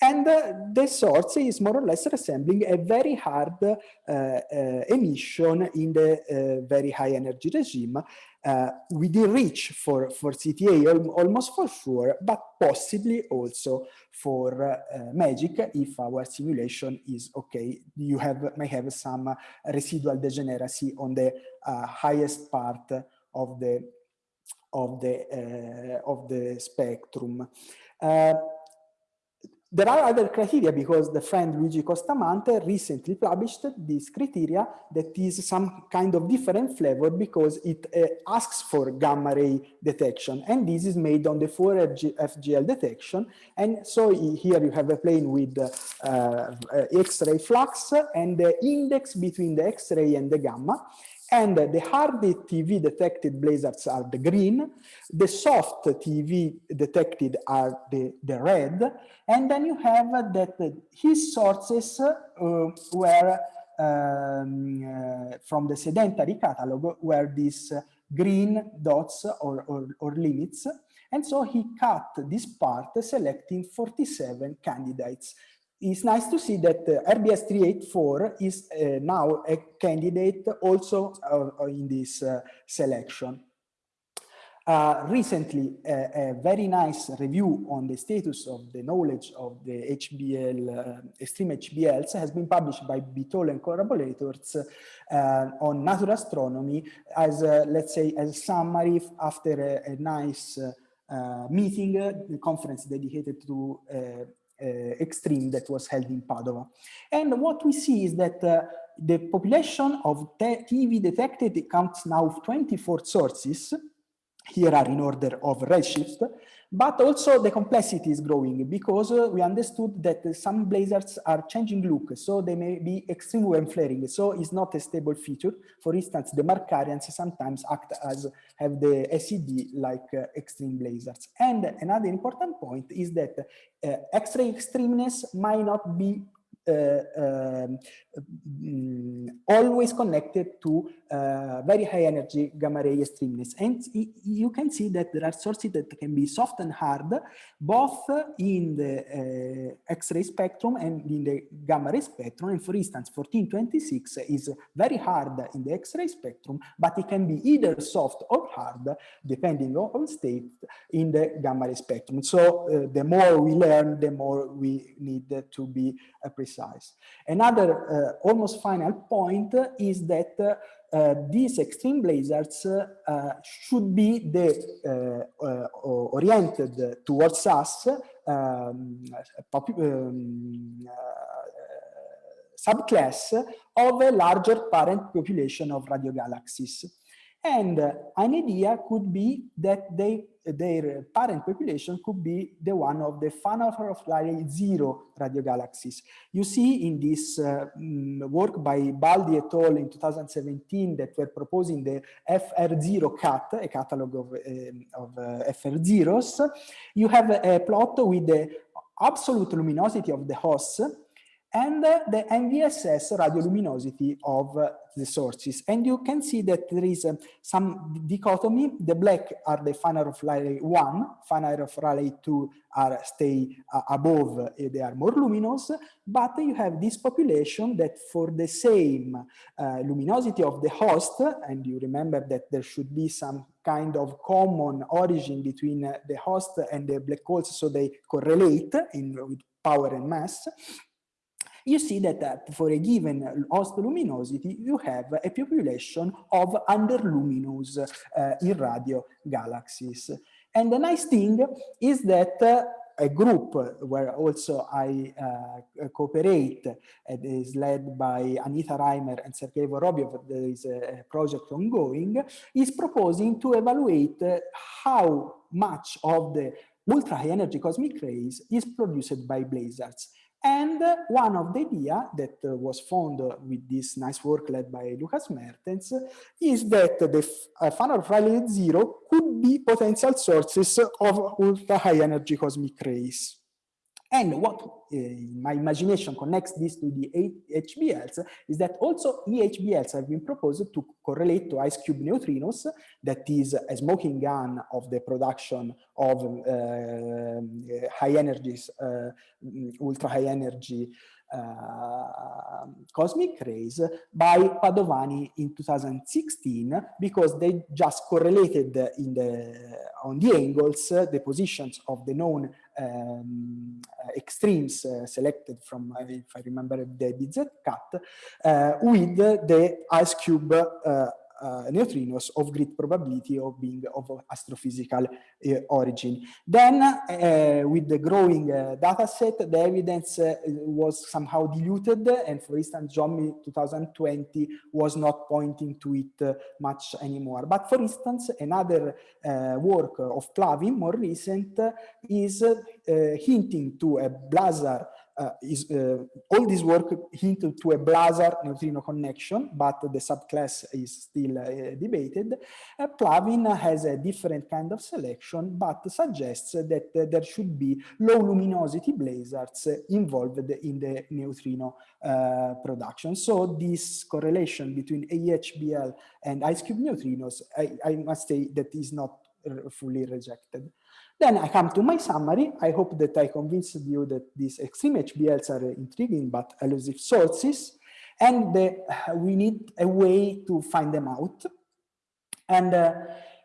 and uh, the source is more or less resembling a very hard uh, uh, emission in the very high energy regime uh, within reach for, for CTA al almost for sure, but possibly also for uh, MAGIC if our simulation is okay. You have may have some residual degeneracy on the uh, highest part of the of the uh, of the spectrum. There are other criteria because the friend Luigi Costamante recently published this criteria that is some kind of different flavor because it uh, asks for gamma ray detection. And this is made on the 4FGL detection. And so here you have a plane with uh, uh, X-ray flux and the index between the X-ray and the gamma and the hard TeV detected blazars are the green, the soft TeV detected are the, the red, and then you have that his sources uh, were um, uh, from the sedentary catalog were these green dots or, or, or limits, and so he cut this part selecting 47 candidates it's nice to see that uh, RBS 384 is uh, now a candidate also uh, in this uh, selection. uh, recently a, very nice review on the status of the knowledge of the HBL, uh, extreme HBLs has been published by Biteau and collaborators on natural astronomy as, let's say, as a summary after a, a nice meeting, the conference dedicated to extreme that was held in Padova. And what we see is that uh, the population of TeV detected counts now 24 sources here are in order of redshift, but also the complexity is growing because we understood that some blazars are changing look, so they may be extreme when flaring, so it's not a stable feature. For instance, the Markarians sometimes act as have the SED like uh, extreme blazars. And another important point is that uh, X-ray extremeness might not be um, mm, always connected to uh, very high energy gamma ray extremeness. And you can see that there are sources that can be soft and hard, both in the uh, X-ray spectrum and in the gamma ray spectrum. And for instance, 1426 is very hard in the X-ray spectrum, but it can be either soft or hard, depending on state in the gamma ray spectrum. So uh, the more we learn, the more we need to be uh, precise precise. Another uh, almost final point is that uh, these extreme blazars uh, should be the uh, uh, oriented towards us um, um, subclass of a larger parent population of radio galaxies. And an idea could be that they, their parent population could be the one of the Fanaroff-Riley zero radio galaxies. You see in this uh, mm, work by Baldi et al. in 2017 that were proposing the FR0 cat, a catalog of, uh, of uh, FR0s, you have a, a plot with the absolute luminosity of the hosts and the NVSS radioluminosity of the sources. And you can see that there is uh, some dichotomy. The black are the Fanaroff-Riley 1, Fanaroff-Riley 2 are stay uh, above, uh, they are more luminous, but you have this population that for the same uh, luminosity of the host, and you remember that there should be some kind of common origin between uh, the host and the black holes, so they correlate in, with power and mass, you see that, that for a given host luminosity, you have a population of underluminous uh, in radio galaxies. And the nice thing is that uh, a group where also I uh, cooperate and is led by Anita Reimer and Sergei Vorobyov, there is a project ongoing, is proposing to evaluate how much of the ultra high energy cosmic rays is produced by blazars. And one of the idea that uh, was found with this nice work led by Lucas Mertens is that the uh, Fanaroff-Riley zero could be potential sources of ultra high energy cosmic rays. And what uh, my imagination connects this to the HBLs is that also EHBLs have been proposed to correlate to IceCube neutrinos, that is a smoking gun of the production of uh, high energies, uh, ultra high energy uh, cosmic rays by Padovani in 2016 because they just correlated in the on the angles the positions of the known um, extremes uh, selected from if I remember the BZ cut uh, with the IceCube uh, neutrinos of great probability of being of astrophysical uh, origin. Then, uh, with the growing uh, data set, the evidence was somehow diluted, and for instance, Giommi 2020 was not pointing to it much anymore. But for instance, another work of Plavin, more recent, is hinting to a blazar is uh, all this work hinted to a blazar neutrino connection, but the subclass is still uh, debated. Uh, Plavin has a different kind of selection, but suggests that there should be low luminosity blazars involved in the neutrino uh, production. So this correlation between EHBL and IceCube neutrinos, I, I must say that is not uh, fully rejected. Then I come to my summary. I hope that I convinced you that these extreme HBLs are intriguing but elusive sources, and uh, we need a way to find them out. And uh,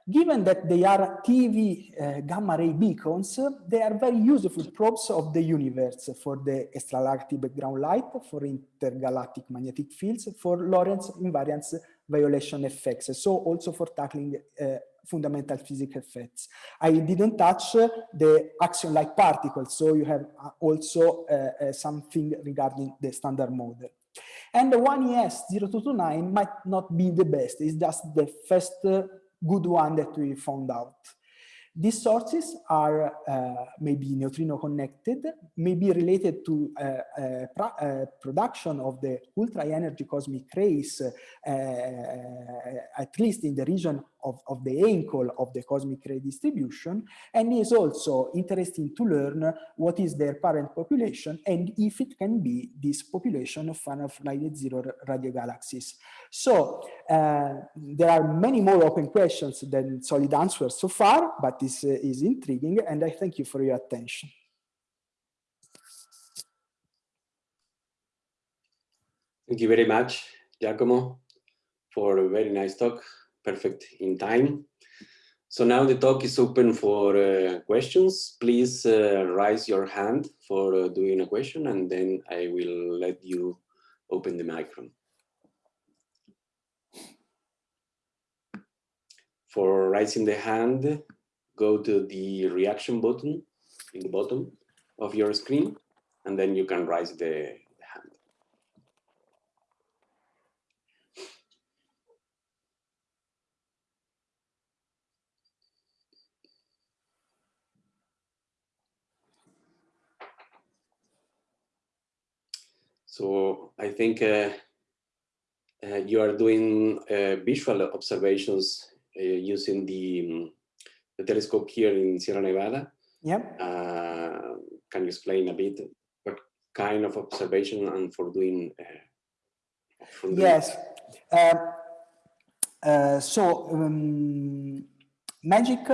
Given that they are TeV uh, gamma ray beacons, they are very useful probes of the universe for the extragalactic background light, for intergalactic magnetic fields, for Lorentz invariance violation effects, so also for tackling uh, fundamental physical effects. I didn't touch the axion-like particles, so you have uh, also uh, uh, something regarding the standard model. And the 1ES0229 might not be the best, it's just the first good one that we found out. These sources are uh, maybe neutrino connected, maybe related to uh, uh, production of the ultra energy cosmic rays, at least in the region of, of the ankle of the cosmic ray distribution, and is also interesting to learn what is their parent population and if it can be this population of finite zero radio galaxies. So uh, there are many more open questions than solid answers so far, but this uh, is intriguing and I thank you for your attention.
Thank you very much, Giacomo, for a very nice talk perfect in time. So now the talk is open for uh, questions. Please uh, raise your hand for uh, doing a question and then I will let you open the microphone. For raising the hand, go to the reaction button in the bottom of your screen and then you can raise the So I think uh, uh, you are doing uh, visual observations uh, using the, um, the telescope here in Sierra Nevada.
Yeah.
Uh, can you explain a bit what kind of observation and for doing? Uh,
for yes. so um, magic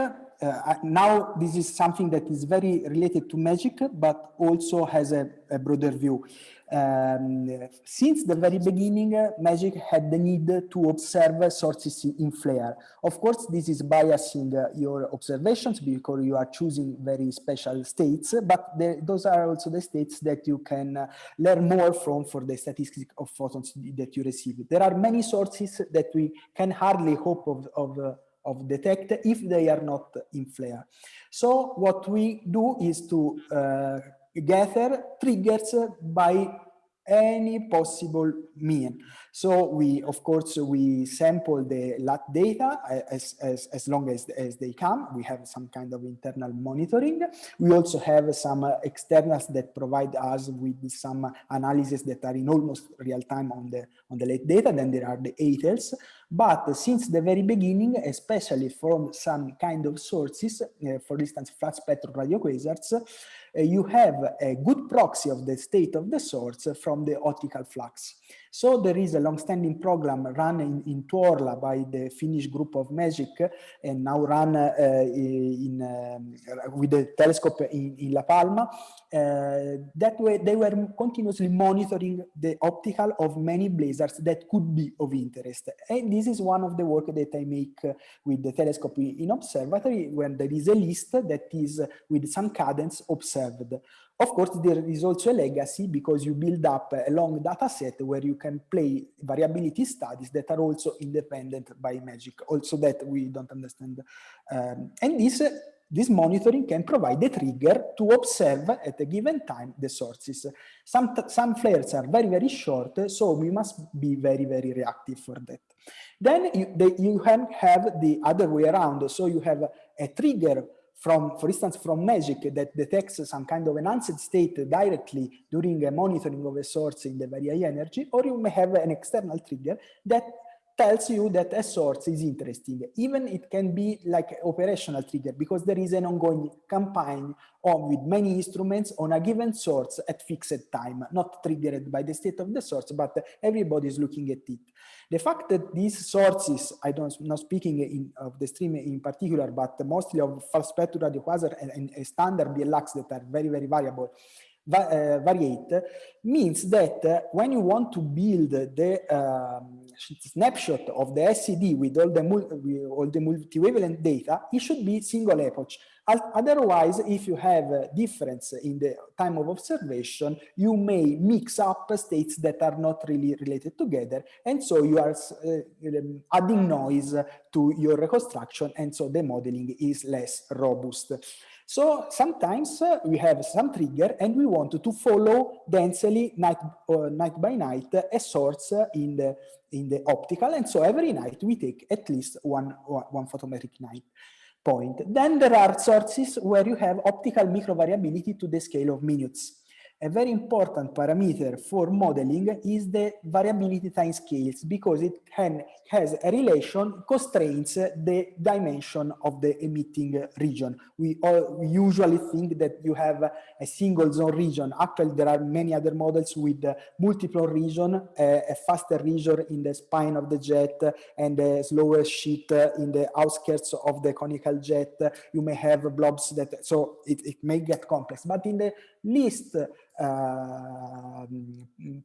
uh, now this is something that is very related to magic, but also has a, a broader view. Um, since the very beginning, uh, magic had the need to observe sources in flare. Of course, this is biasing uh, your observations because you are choosing very special states, but the, those are also the states that you can uh, learn more from for the statistics of photons that you receive. There are many sources that we can hardly hope of, of of detect if they are not in flare. So what we do is to uh, gather triggers by any possible mean. So we, of course, we sample the LAT data as, as, as long as, as they come. We have some kind of internal monitoring. We also have some uh, externals that provide us with some analysis that are in almost real time on the, on the LAT data. Then there are the ATELs. But since the very beginning, especially from some kind of sources, uh, for instance, flat spectrum radio quasars, uh, Uh, you have a good proxy of the state of the source from the optical flux. So there is a long-standing program run in, in Tuorla by the Finnish group of MAGIC and now run uh, in, um, with the telescope in, in La Palma. Uh, that way they were continuously monitoring the optical of many blazars that could be of interest. And this is one of the work that I make with the telescope in observatory when there is a list that is with some cadence observed. Of course, there is also a legacy because you build up a long data set where you can play variability studies that are also independent by magic, also that we don't understand. Um, and this, this monitoring can provide a trigger to observe at a given time the sources. Some, some flares are very, very short, so we must be very, very reactive for that. Then you, the, you have the other way around. So you have a trigger from, for instance, from Magic that detects some kind of enhanced state directly during a monitoring of a source in the very energy, or you may have an external trigger that tells you that a source is interesting. Even it can be like operational trigger because there is an ongoing campaign on with many instruments on a given source at fixed time, not triggered by the state of the source, but everybody is looking at it. The fact that these sources, I don't not speaking in, of the stream in particular, but mostly of false spectral radio quasar and, and, and standard BL Lacs that are very, very variable, va uh, variate means that when you want to build the um, snapshot of the SED with all the, with all the multi-wavelength data, it should be single epoch. Otherwise, if you have a difference in the time of observation, you may mix up states that are not really related together. And so you are uh, adding noise to your reconstruction. And so the modeling is less robust. So sometimes uh, we have some trigger and we want to follow densely night, uh, night by night a source in the in the optical. And so every night we take at least one, one photometric night point. Then there are sources where you have optical microvariability to the scale of minutes. A very important parameter for modeling is the variability time scales because it can, has a relation constraints the dimension of the emitting region. We, all, we usually think that you have a single zone region. Actually, there are many other models with multiple region, a faster region in the spine of the jet and a slower sheet in the outskirts of the conical jet. You may have blobs that, so it, it may get complex, but in the least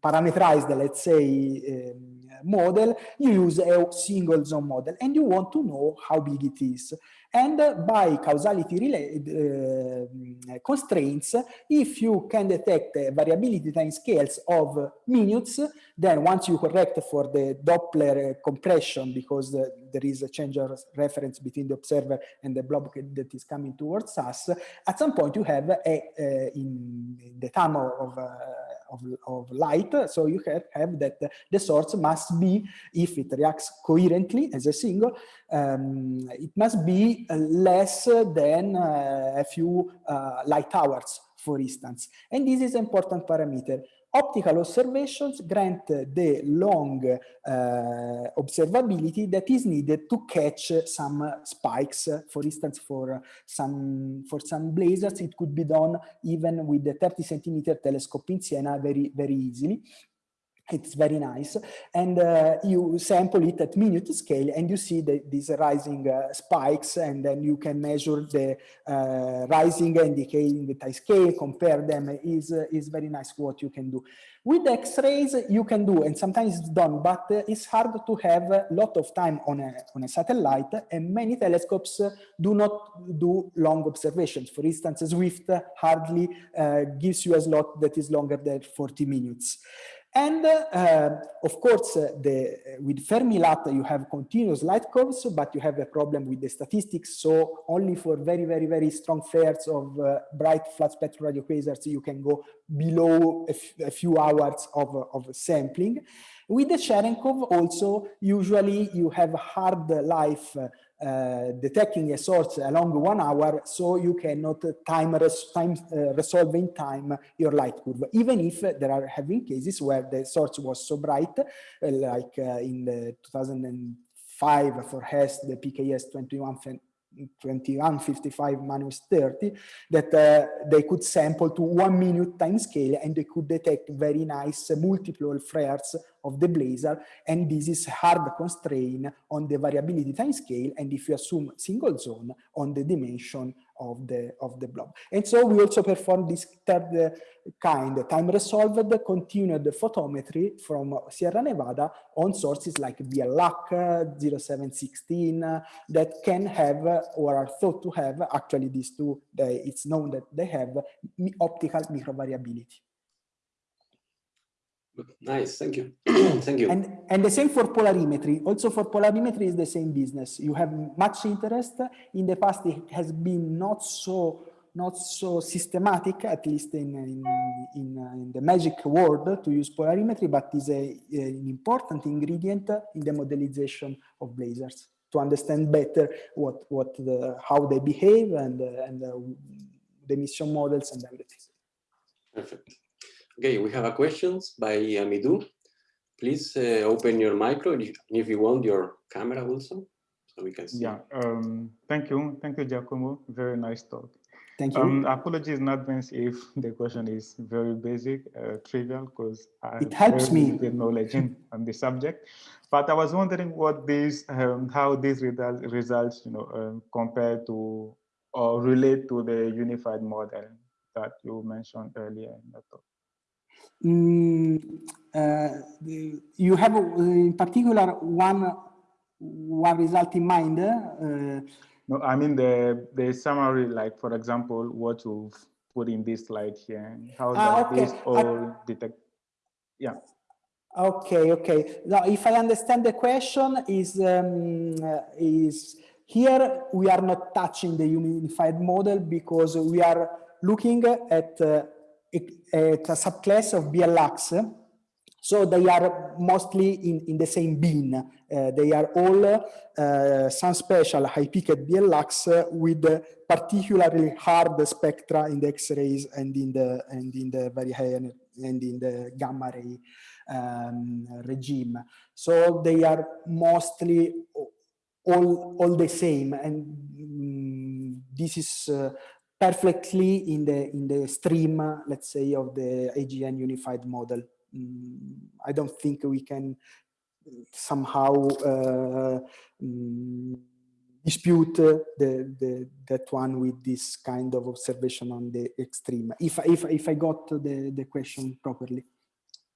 parameterized, let's say, um, model, you use a single zone model and you want to know how big it is. And by causality uh, constraints, if you can detect variability time scales of minutes, then once you correct for the Doppler compression, because eh, there is a change of reference between the observer and the blob that is coming towards us, at some point you have a, in the time of, of, of, light, so you have, have that the source must be, if it reacts coherently as a single, um, it must be less than uh, a few uh, light hours, for instance. And this is an important parameter. Optical observations grant the long uh, observability that is needed to catch some spikes. For instance, for some for some blazars, it could be done even with the 30 centimeter telescope in Siena very very easily. It's very nice. And uh, you sample it at minute scale and you see the, these rising uh, spikes and then you can measure the uh, rising and decaying time scale, compare them is, uh, is very nice what you can do. With X-rays you can do, and sometimes it's done, but uh, it's hard to have a lot of time on a, on a satellite and many telescopes do not do long observations. For instance, Swift hardly uh, gives you a slot that is longer than 40 minutes. And uh, of course, uh, the, with Fermi-LAT, you have continuous light curves, but you have a problem with the statistics. So only for very, very, very strong flares of uh, bright flat spectrum radio quasars, you can go below a, few hours of, of sampling. With the Cherenkov also, usually you have hard life uh, detecting a source along one hour so you cannot time, res time uh, resolve in time your light curve. Even if there are having cases where the source was so bright uh, like uh, in the 2005 for HESS the PKS 21 2155 minus 30 that uh, they could sample to one minute time scale and they could detect very nice multiple flares of the blazar and this is hard constraint on the variability time scale and if you assume single zone on the dimension of the of the blob. And so we also perform this third uh, kind time resolved continued photometry from Sierra Nevada on sources like BL Lac uh, 0716 uh, that can have uh, or are thought to have actually these two they, it's known that they have optical microvariability
Nice, thank you. thank you.
And, and the same for polarimetry. Also for polarimetry is the same business. You have much interest. In the past, it has been not so not so systematic, at least in, in, in, uh, in the magic world to use polarimetry, but is a, an important ingredient in the modelization of blazars to understand better what, what the, how they behave and, uh, and uh, the emission models and everything.
Perfect. Okay, we have a questions by Amidou. Please uh, open your micro and if you want your camera also, so we can see.
Yeah, um, thank you. Thank you, Giacomo. Very nice talk.
Thank you.
Um, apologies in advance if the question is very basic, uh, trivial, because I
it helps me
with knowledge in, on the subject. But I was wondering what these, um, how these results, you know, um, compare to or relate to the unified model that you mentioned earlier in the talk.
Mm, uh, you have uh, in particular one one result in mind. Uh,
No, I mean the the summary, like for example, what you've put in this slide here. How
Ah,
does
okay.
this all detect? Yeah.
Okay, okay. Now, if I understand the question, is um, is here we are not touching the unified model because we are looking at uh, at a subclass of BL Lacs. So they are mostly in, in the same bin. Uh, they are all uh, some special high-peaked BL Lacs uh, with uh, particularly hard spectra in the X-rays and in the and in the very high and in the gamma ray um, regime. So they are mostly all all the same, and mm, this is uh, perfectly in the in the stream, let's say, of the AGN unified model. Mm, I don't think we can somehow uh, mm, dispute the, the that one with this kind of observation on the extreme. If if if I got the the question properly.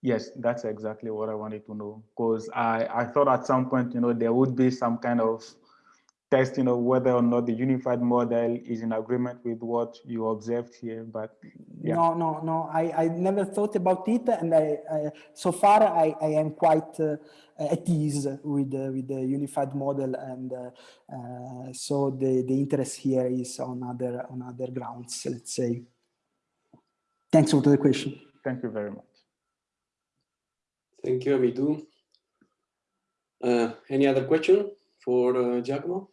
Yes, that's exactly what I wanted to know. Because I, I thought at some point, you know, there would be some kind of testing of whether or not the unified model is in agreement with what you observed here. But yeah.
No, no, no. I, I never thought about it, and I, I so far I, I am quite uh, at ease with the, with the unified model, and uh, uh, so the the interest here is on other on other grounds. Let's say. Thanks for the question.
Thank you very much.
Thank you, me. Uh, any other question for uh, Giacomo?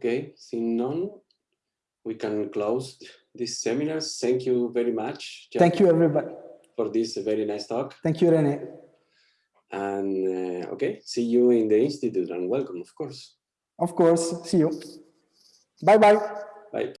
Okay, seeing none, we can close this seminar. Thank you very much.
Thank you, everybody.
for this very nice talk.
Thank you, Rene.
And uh, okay, see you in the institute and welcome, of course.
Of course. See you. Bye bye.
Bye.